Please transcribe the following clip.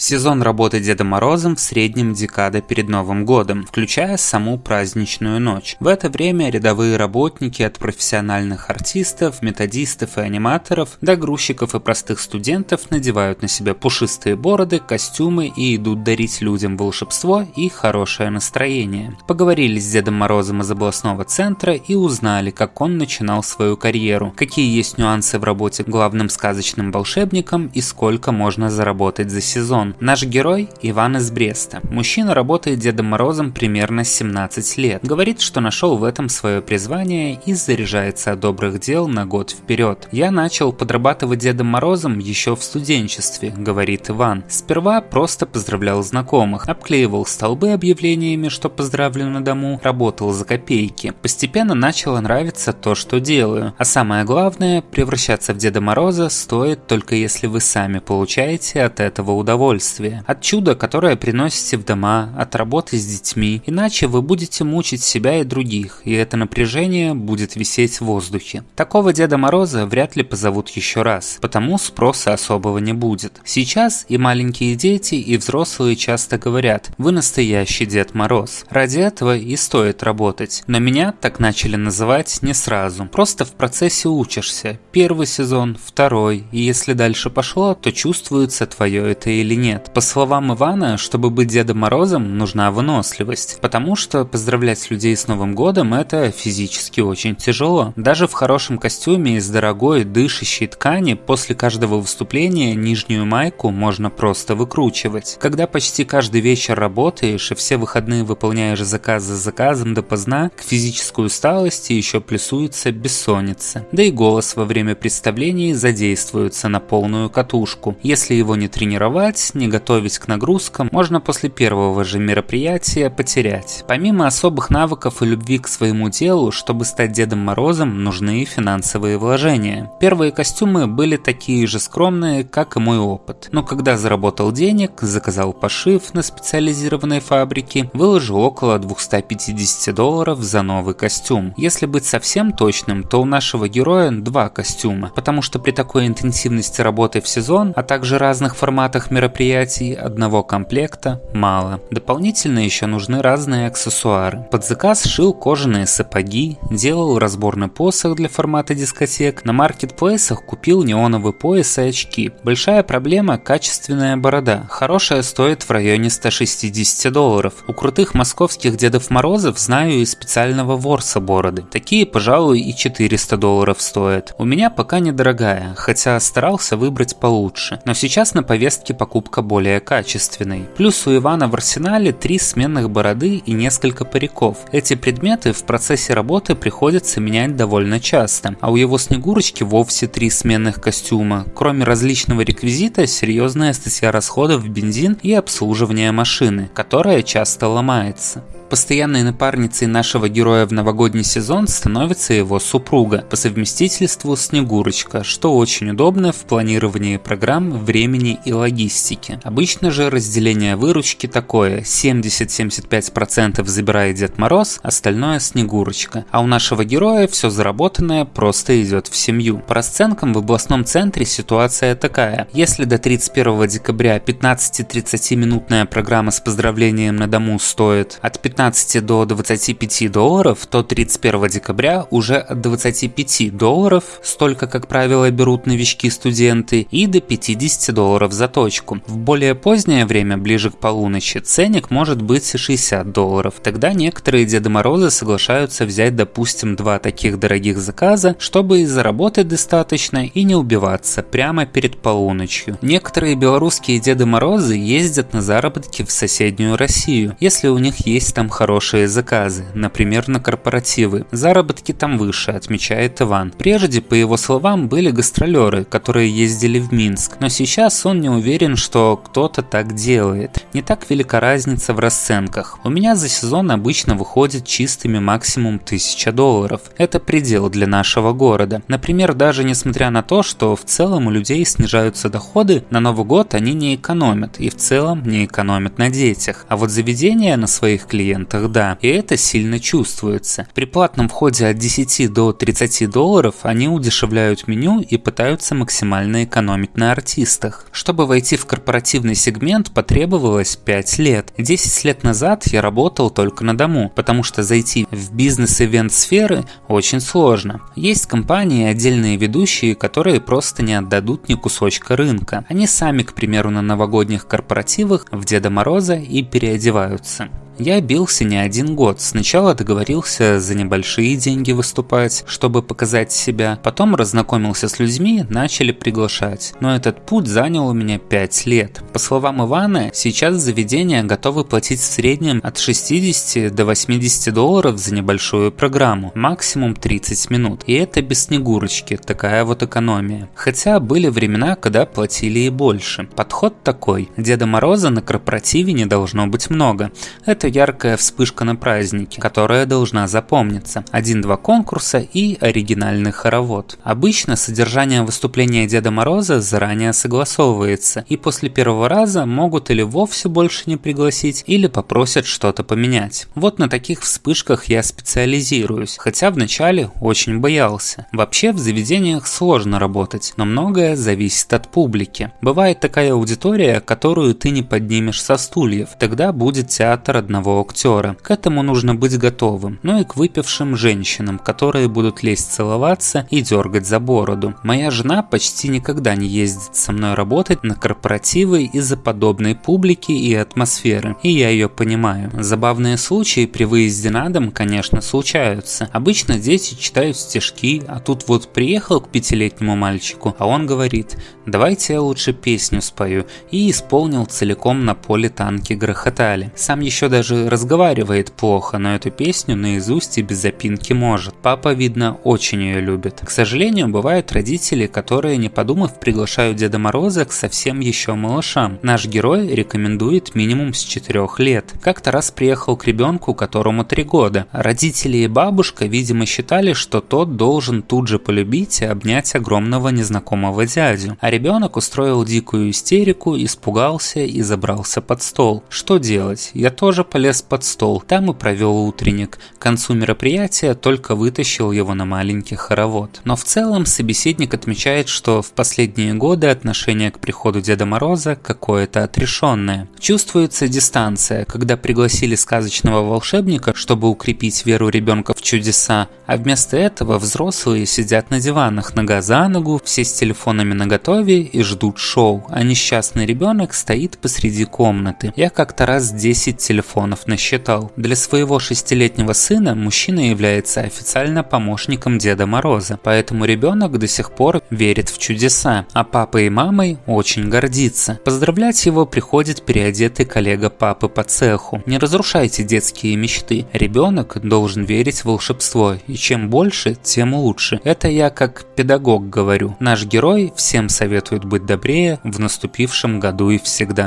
Сезон работы Деда Морозом в среднем декада перед Новым годом, включая саму праздничную ночь. В это время рядовые работники от профессиональных артистов, методистов и аниматоров до грузчиков и простых студентов надевают на себя пушистые бороды, костюмы и идут дарить людям волшебство и хорошее настроение. Поговорили с Дедом Морозом из областного центра и узнали, как он начинал свою карьеру, какие есть нюансы в работе главным сказочным волшебником и сколько можно заработать за сезон. Антон. Наш герой Иван из Бреста. Мужчина работает Дедом Морозом примерно 17 лет. Говорит, что нашел в этом свое призвание и заряжается от добрых дел на год вперед. Я начал подрабатывать Дедом Морозом еще в студенчестве, говорит Иван. Сперва просто поздравлял знакомых, обклеивал столбы объявлениями, что поздравлю на дому, работал за копейки. Постепенно начало нравиться то, что делаю. А самое главное, превращаться в Деда Мороза стоит только если вы сами получаете от этого удовольствие удовольствие, от чуда, которое приносите в дома, от работы с детьми, иначе вы будете мучить себя и других, и это напряжение будет висеть в воздухе. Такого Деда Мороза вряд ли позовут еще раз, потому спроса особого не будет. Сейчас и маленькие дети, и взрослые часто говорят «Вы настоящий Дед Мороз». Ради этого и стоит работать. Но меня так начали называть не сразу. Просто в процессе учишься. Первый сезон, второй, и если дальше пошло, то чувствуется твое это или нет нет. По словам Ивана, чтобы быть Дедом Морозом, нужна выносливость, потому что поздравлять людей с Новым годом это физически очень тяжело. Даже в хорошем костюме из дорогой дышащей ткани после каждого выступления нижнюю майку можно просто выкручивать. Когда почти каждый вечер работаешь и все выходные выполняешь заказ за заказом допоздна, к физической усталости еще плюсуется бессонница. Да и голос во время представлений задействуется на полную катушку. Если его не тренировать, не готовить к нагрузкам, можно после первого же мероприятия потерять. Помимо особых навыков и любви к своему делу, чтобы стать Дедом Морозом, нужны финансовые вложения. Первые костюмы были такие же скромные, как и мой опыт. Но когда заработал денег, заказал пошив на специализированной фабрике, выложил около 250 долларов за новый костюм. Если быть совсем точным, то у нашего героя два костюма, потому что при такой интенсивности работы в сезон, а также разных форматах мероприятий, мероприятий одного комплекта мало. Дополнительно еще нужны разные аксессуары. Под заказ шил кожаные сапоги, делал разборный посох для формата дискотек, на маркетплейсах купил неоновый пояс и очки. Большая проблема – качественная борода. Хорошая стоит в районе 160 долларов. У крутых московских Дедов Морозов знаю и специального ворса бороды. Такие, пожалуй, и 400 долларов стоят. У меня пока недорогая, хотя старался выбрать получше. Но сейчас на повестке покупка немного более качественный. Плюс у Ивана в арсенале три сменных бороды и несколько париков. Эти предметы в процессе работы приходится менять довольно часто, а у его Снегурочки вовсе три сменных костюма. Кроме различного реквизита, серьезная статья расходов в бензин и обслуживание машины, которая часто ломается. Постоянной напарницей нашего героя в новогодний сезон становится его супруга, по совместительству Снегурочка, что очень удобно в планировании программ, времени и логистики. Обычно же разделение выручки такое, 70-75% забирает Дед Мороз, остальное Снегурочка. А у нашего героя все заработанное просто идет в семью. По расценкам в областном центре ситуация такая. Если до 31 декабря 15-30 минутная программа с поздравлением на дому стоит от 15 15 до 25 долларов, то 31 декабря уже от 25 долларов, столько, как правило, берут новички-студенты, и до 50 долларов за точку. В более позднее время, ближе к полуночи, ценник может быть 60 долларов. Тогда некоторые Деды Морозы соглашаются взять, допустим, два таких дорогих заказа, чтобы и заработать достаточно и не убиваться прямо перед полуночью. Некоторые белорусские Деды Морозы ездят на заработки в соседнюю Россию, если у них есть там хорошие заказы, например, на корпоративы. Заработки там выше, отмечает Иван. Прежде, по его словам, были гастролеры, которые ездили в Минск, но сейчас он не уверен, что кто-то так делает. Не так велика разница в расценках. У меня за сезон обычно выходит чистыми максимум 1000 долларов. Это предел для нашего города. Например, даже несмотря на то, что в целом у людей снижаются доходы, на Новый год они не экономят и в целом не экономят на детях. А вот заведения на своих клиентов ивентах, да, и это сильно чувствуется. При платном входе от 10 до 30 долларов они удешевляют меню и пытаются максимально экономить на артистах. Чтобы войти в корпоративный сегмент потребовалось 5 лет. 10 лет назад я работал только на дому, потому что зайти в бизнес-ивент сферы очень сложно. Есть компании и отдельные ведущие, которые просто не отдадут ни кусочка рынка. Они сами, к примеру, на новогодних корпоративах в Деда Мороза и переодеваются. Я бился не один год. Сначала договорился за небольшие деньги выступать, чтобы показать себя. Потом разнакомился с людьми, начали приглашать. Но этот путь занял у меня 5 лет. По словам Ивана, сейчас заведения готовы платить в среднем от 60 до 80 долларов за небольшую программу. Максимум 30 минут. И это без снегурочки. Такая вот экономия. Хотя были времена, когда платили и больше. Подход такой. Деда Мороза на корпоративе не должно быть много. Это яркая вспышка на празднике, которая должна запомниться. Один-два конкурса и оригинальный хоровод. Обычно содержание выступления Деда Мороза заранее согласовывается, и после первого раза могут или вовсе больше не пригласить, или попросят что-то поменять. Вот на таких вспышках я специализируюсь, хотя вначале очень боялся. Вообще в заведениях сложно работать, но многое зависит от публики. Бывает такая аудитория, которую ты не поднимешь со стульев, тогда будет театр одного одного актера. К этому нужно быть готовым, но и к выпившим женщинам, которые будут лезть целоваться и дергать за бороду. Моя жена почти никогда не ездит со мной работать на корпоративы из-за подобной публики и атмосферы, и я ее понимаю. Забавные случаи при выезде на дом, конечно, случаются. Обычно дети читают стишки, а тут вот приехал к пятилетнему мальчику, а он говорит, давайте я лучше песню спою, и исполнил целиком на поле танки грохотали. Сам еще даже даже разговаривает плохо, но эту песню наизусть и без запинки может. Папа, видно, очень ее любит. К сожалению, бывают родители, которые, не подумав, приглашают Деда Мороза к совсем еще малышам. Наш герой рекомендует минимум с 4 лет. Как-то раз приехал к ребенку, которому 3 года. Родители и бабушка, видимо, считали, что тот должен тут же полюбить и обнять огромного незнакомого дядю. А ребенок устроил дикую истерику, испугался и забрался под стол. Что делать? Я тоже полюбил полез под стол, там и провел утренник. К концу мероприятия только вытащил его на маленький хоровод. Но в целом собеседник отмечает, что в последние годы отношение к приходу Деда Мороза какое-то отрешенное. Чувствуется дистанция, когда пригласили сказочного волшебника, чтобы укрепить веру ребенка в чудеса, а вместо этого взрослые сидят на диванах нога за ногу, все с телефонами наготове и ждут шоу, а несчастный ребенок стоит посреди комнаты. Я как-то раз 10 телефонов миллионов насчитал. Для своего шестилетнего сына мужчина является официально помощником Деда Мороза, поэтому ребенок до сих пор верит в чудеса, а папа и мамой очень гордится. Поздравлять его приходит переодетый коллега папы по цеху. Не разрушайте детские мечты. Ребенок должен верить в волшебство, и чем больше, тем лучше. Это я как педагог говорю. Наш герой всем советует быть добрее в наступившем году и всегда.